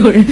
有人。